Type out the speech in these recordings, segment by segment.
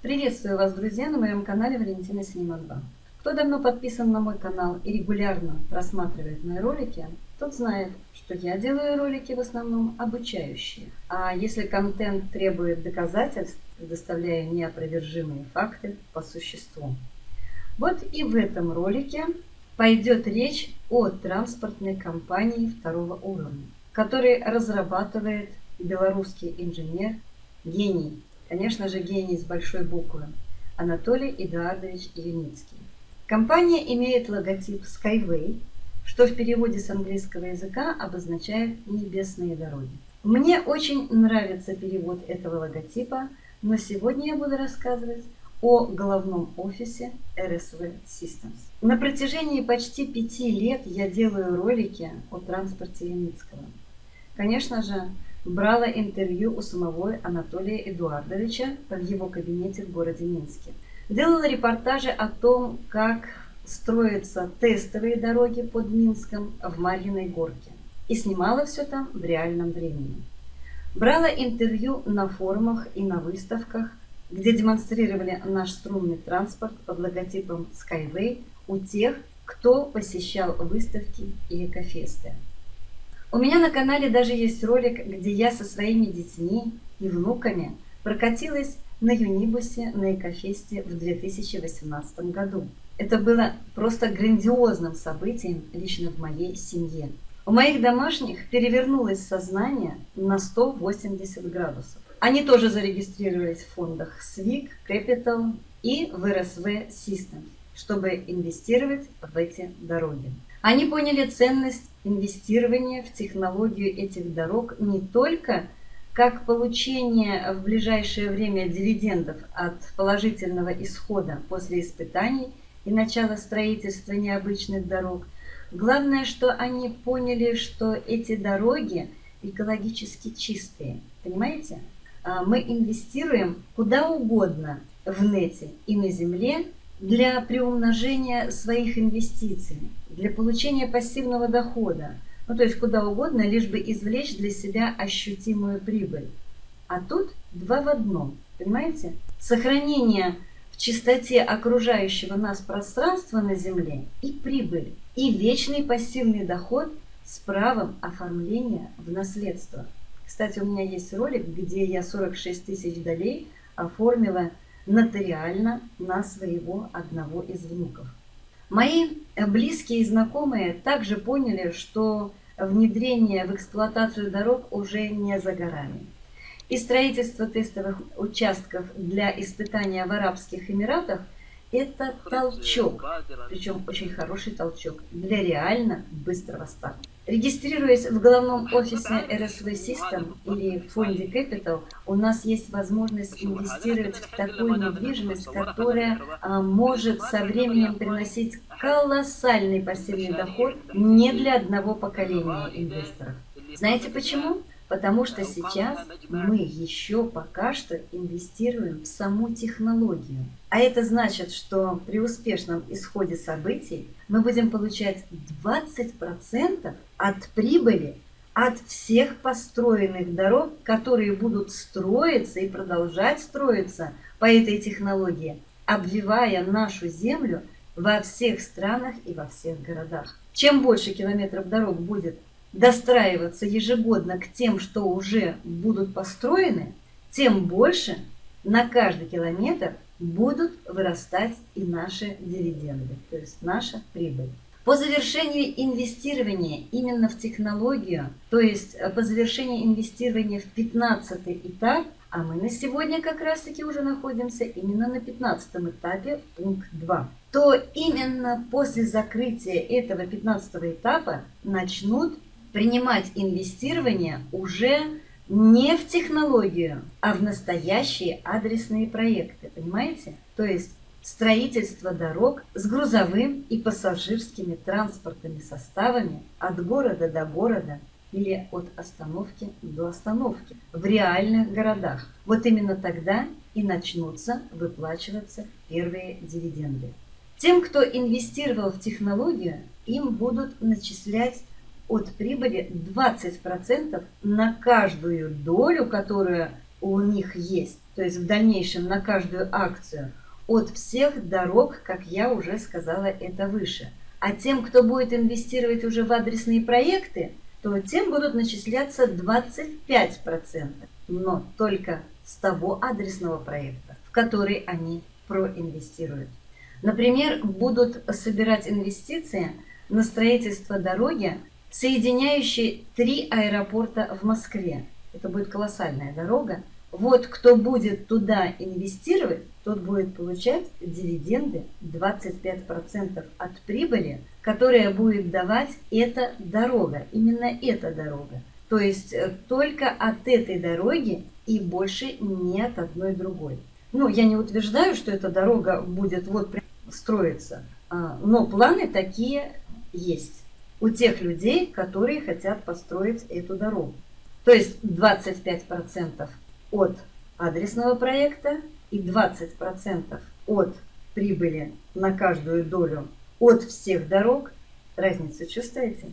Приветствую вас, друзья, на моем канале Валентина Синема 2. Кто давно подписан на мой канал и регулярно просматривает мои ролики, тот знает, что я делаю ролики в основном обучающие. А если контент требует доказательств, предоставляю неопровержимые факты по существу. Вот и в этом ролике пойдет речь о транспортной компании второго уровня, который разрабатывает белорусский инженер, гений Конечно же, гений с большой буквы. Анатолий Эдуардович Юницкий. Компания имеет логотип Skyway, что в переводе с английского языка обозначает «небесные дороги». Мне очень нравится перевод этого логотипа, но сегодня я буду рассказывать о головном офисе RSV Systems. На протяжении почти пяти лет я делаю ролики о транспорте Юницкого. Конечно же, брала интервью у самого Анатолия Эдуардовича в его кабинете в городе Минске. Делала репортажи о том, как строятся тестовые дороги под Минском в Марьиной горке. И снимала все там в реальном времени. Брала интервью на форумах и на выставках, где демонстрировали наш струнный транспорт под логотипом Skyway у тех, кто посещал выставки и экофесты. У меня на канале даже есть ролик, где я со своими детьми и внуками прокатилась на Юнибусе на Экофесте в 2018 году. Это было просто грандиозным событием лично в моей семье. У моих домашних перевернулось сознание на 180 градусов. Они тоже зарегистрировались в фондах SWIG, Capital и в RSV System, чтобы инвестировать в эти дороги. Они поняли ценность инвестирования в технологию этих дорог не только как получение в ближайшее время дивидендов от положительного исхода после испытаний и начала строительства необычных дорог. Главное, что они поняли, что эти дороги экологически чистые. Понимаете? А, мы инвестируем куда угодно в нете и на земле для приумножения своих инвестиций для получения пассивного дохода, ну то есть куда угодно, лишь бы извлечь для себя ощутимую прибыль. А тут два в одном, понимаете? Сохранение в чистоте окружающего нас пространства на Земле и прибыль, и вечный пассивный доход с правом оформления в наследство. Кстати, у меня есть ролик, где я 46 тысяч долей оформила нотариально на своего одного из внуков. Мои близкие и знакомые также поняли, что внедрение в эксплуатацию дорог уже не за горами. И строительство тестовых участков для испытания в Арабских Эмиратах – это толчок, причем очень хороший толчок, для реально быстрого старта. Регистрируясь в головном офисе RSV System или фонде Capital, у нас есть возможность инвестировать в такую недвижимость, которая а, может со временем приносить колоссальный пассивный доход не для одного поколения инвесторов. Знаете почему? Потому что сейчас мы еще пока что инвестируем в саму технологию. А это значит, что при успешном исходе событий мы будем получать 20% от прибыли от всех построенных дорог, которые будут строиться и продолжать строиться по этой технологии, обвивая нашу землю во всех странах и во всех городах. Чем больше километров дорог будет достраиваться ежегодно к тем, что уже будут построены, тем больше на каждый километр будут вырастать и наши дивиденды, то есть наша прибыль. По завершении инвестирования именно в технологию, то есть по завершении инвестирования в 15 этап, а мы на сегодня как раз таки уже находимся именно на 15 этапе, пункт 2, то именно после закрытия этого 15 этапа начнут принимать инвестирование уже не в технологию, а в настоящие адресные проекты, понимаете? То есть строительство дорог с грузовым и пассажирскими транспортными составами от города до города или от остановки до остановки в реальных городах. Вот именно тогда и начнутся выплачиваться первые дивиденды. Тем, кто инвестировал в технологию, им будут начислять от прибыли 20% на каждую долю, которая у них есть. то есть в дальнейшем на каждую акцию, от всех дорог, как я уже сказала это выше. А тем, кто будет инвестировать уже в адресные проекты, то тем будут начисляться 25%, но только с того адресного проекта, в который они проинвестируют. Например, будут собирать инвестиции на строительство дороги, соединяющей три аэропорта в Москве. Это будет колоссальная дорога. Вот кто будет туда инвестировать, тот будет получать дивиденды 25% от прибыли, которая будет давать эта дорога, именно эта дорога. То есть э, только от этой дороги и больше не от одной другой. Ну, я не утверждаю, что эта дорога будет вот строиться, а, но планы такие есть у тех людей, которые хотят построить эту дорогу. То есть 25% от адресного проекта и 20% от прибыли на каждую долю от всех дорог. Разницу чувствуете?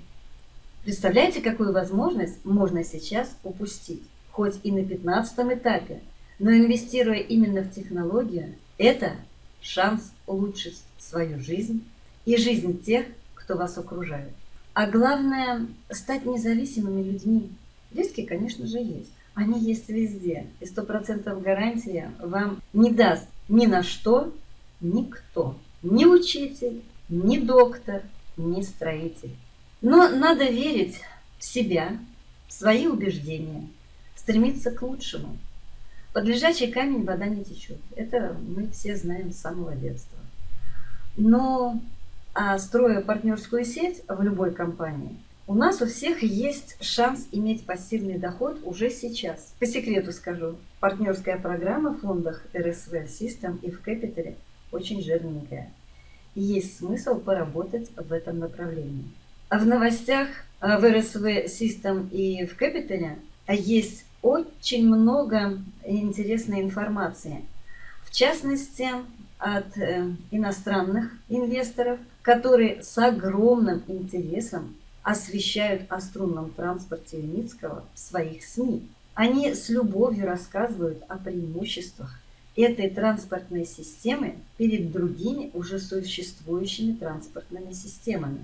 Представляете, какую возможность можно сейчас упустить, хоть и на 15 этапе, но инвестируя именно в технологию, это шанс улучшить свою жизнь и жизнь тех, кто вас окружает. А главное, стать независимыми людьми. Риски, конечно же, есть. Они есть везде. И сто процентов гарантия вам не даст ни на что никто. Ни учитель, ни доктор, ни строитель. Но надо верить в себя, в свои убеждения, стремиться к лучшему. Под лежачий камень вода не течет. Это мы все знаем с самого детства. Но строя партнерскую сеть в любой компании, у нас у всех есть шанс иметь пассивный доход уже сейчас. По секрету скажу, партнерская программа в фондах RSV System и в Capital очень жирненькая. И есть смысл поработать в этом направлении. А в новостях в RSV System и в Capital есть очень много интересной информации. В частности, от э, иностранных инвесторов, которые с огромным интересом освещают о струнном транспорте Леницкого в своих СМИ. Они с любовью рассказывают о преимуществах этой транспортной системы перед другими уже существующими транспортными системами.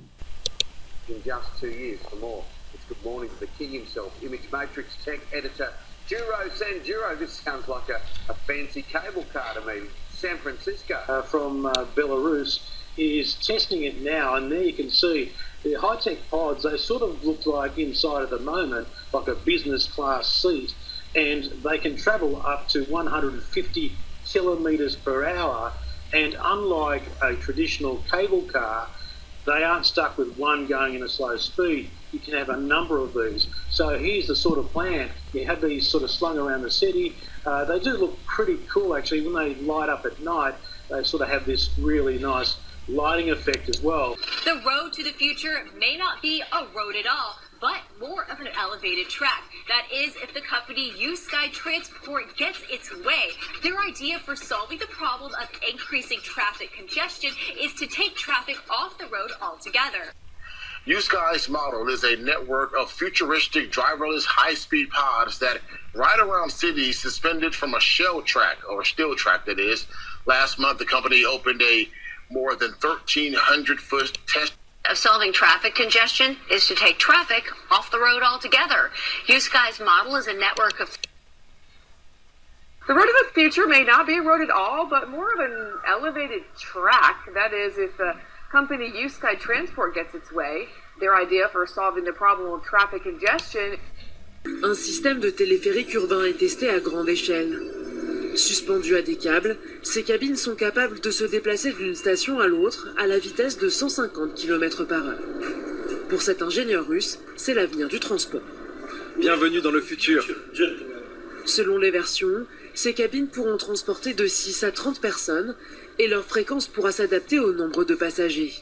Duro Sanduro. This sounds like a, a fancy cable car to me. San Francisco. Uh, from uh, Belarus is testing it now, and there you can see the high-tech pods, they sort of look like inside at the moment, like a business class seat, and they can travel up to 150 kilometres per hour. And unlike a traditional cable car, they aren't stuck with one going in a slow speed. You can have a number of these. So here's the sort of plan. You have these sort of slung around the city. Uh, they do look pretty cool actually. When they light up at night, they sort of have this really nice lighting effect as well. The road to the future may not be a road at all, but more of an elevated track. That is, if the company U Sky Transport gets its way. Their idea for solving the problem of increasing traffic congestion is to take traffic off the road altogether. USky's model is a network of futuristic driverless high-speed pods that ride around cities suspended from a shell track, or steel track that is. Last month, the company opened a more than 1,300 foot test. Of solving traffic congestion is to take traffic off the road altogether. USky's model is a network of. The road of the future may not be a road at all, but more of an elevated track. That is, if the company USky Transport gets its way, their idea for solving the problem of traffic congestion. Un système de téléphérique urbain est testé à grande échelle. Suspendues à des câbles, ces cabines sont capables de se déplacer d'une station à l'autre à la vitesse de 150 km par heure. Pour cet ingénieur russe, c'est l'avenir du transport. Bienvenue dans le futur. Selon les versions, ces cabines pourront transporter de 6 à 30 personnes et leur fréquence pourra s'adapter au nombre de passagers.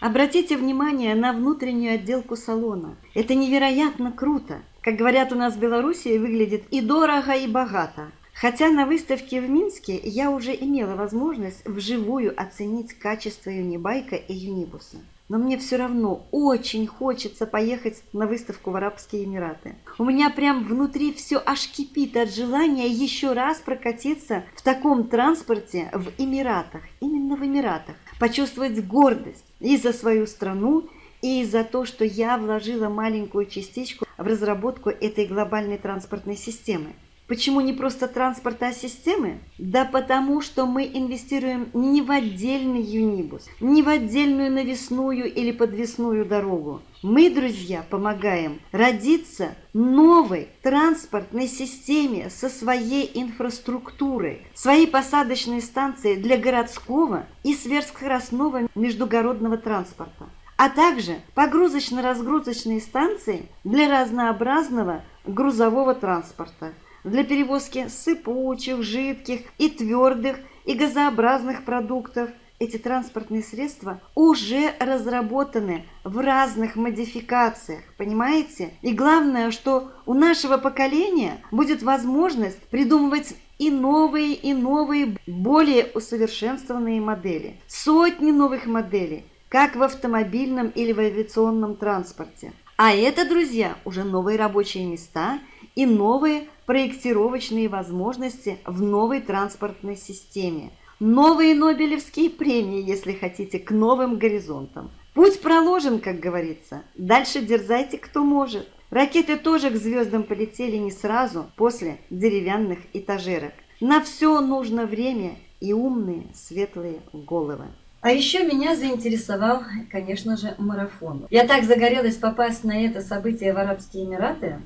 Обратите внимание на внутреннюю отделку салона. Это невероятно круто. Как говорят у нас в Беларуси, выглядит и дорого, и богато. Хотя на выставке в Минске я уже имела возможность вживую оценить качество юнибайка и юнибуса. но мне все равно очень хочется поехать на выставку в Арабские Эмираты. У меня прям внутри все аж кипит от желания еще раз прокатиться в таком транспорте в Эмиратах, именно в Эмиратах, почувствовать гордость и за свою страну, и за то, что я вложила маленькую частичку в разработку этой глобальной транспортной системы. Почему не просто транспорт, а системы? Да потому что мы инвестируем не в отдельный юнибус, не в отдельную навесную или подвесную дорогу. Мы, друзья, помогаем родиться новой транспортной системе со своей инфраструктурой, своей посадочной станции для городского и сверхскоростного междугородного транспорта а также погрузочно-разгрузочные станции для разнообразного грузового транспорта – для перевозки сыпучих, жидких и твердых и газообразных продуктов. Эти транспортные средства уже разработаны в разных модификациях, понимаете? И главное, что у нашего поколения будет возможность придумывать и новые, и новые, более усовершенствованные модели. Сотни новых моделей, как в автомобильном или в авиационном транспорте. А это, друзья, уже новые рабочие места и новые проектировочные возможности в новой транспортной системе. Новые Нобелевские премии, если хотите, к новым горизонтам. Путь проложен, как говорится. Дальше дерзайте, кто может. Ракеты тоже к звездам полетели не сразу, после деревянных этажерок. На все нужно время и умные, светлые головы. А еще меня заинтересовал, конечно же, марафон. Я так загорелась попасть на это событие в Арабские Эмираты,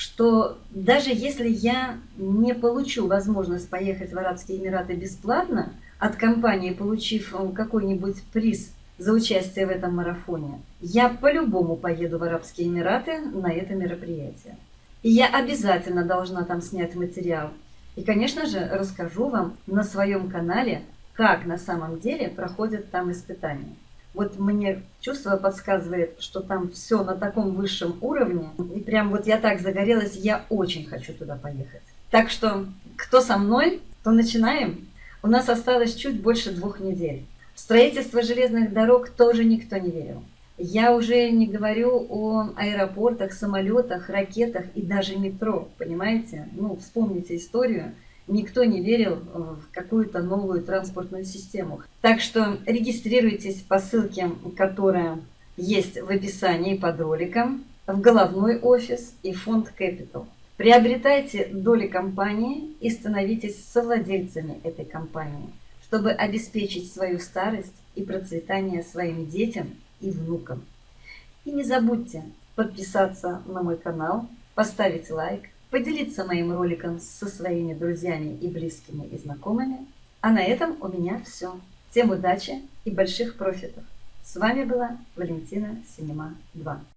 что даже если я не получу возможность поехать в Арабские Эмираты бесплатно от компании, получив э, какой-нибудь приз за участие в этом марафоне, я по-любому поеду в Арабские Эмираты на это мероприятие. И я обязательно должна там снять материал. И, конечно же, расскажу вам на своем канале, как на самом деле проходят там испытания. Вот мне чувство подсказывает, что там все на таком высшем уровне. И прям вот я так загорелась, я очень хочу туда поехать. Так что, кто со мной, то начинаем. У нас осталось чуть больше двух недель. В строительство железных дорог тоже никто не верил. Я уже не говорю о аэропортах, самолетах, ракетах и даже метро, понимаете? Ну, вспомните историю никто не верил в какую-то новую транспортную систему. Так что регистрируйтесь по ссылке, которая есть в описании под роликом, в головной офис и фонд Capital. Приобретайте доли компании и становитесь совладельцами этой компании, чтобы обеспечить свою старость и процветание своим детям и внукам. И не забудьте подписаться на мой канал, поставить лайк, поделиться моим роликом со своими друзьями и близкими и знакомыми. А на этом у меня все. Всем удачи и больших профитов. С вами была Валентина Синема 2.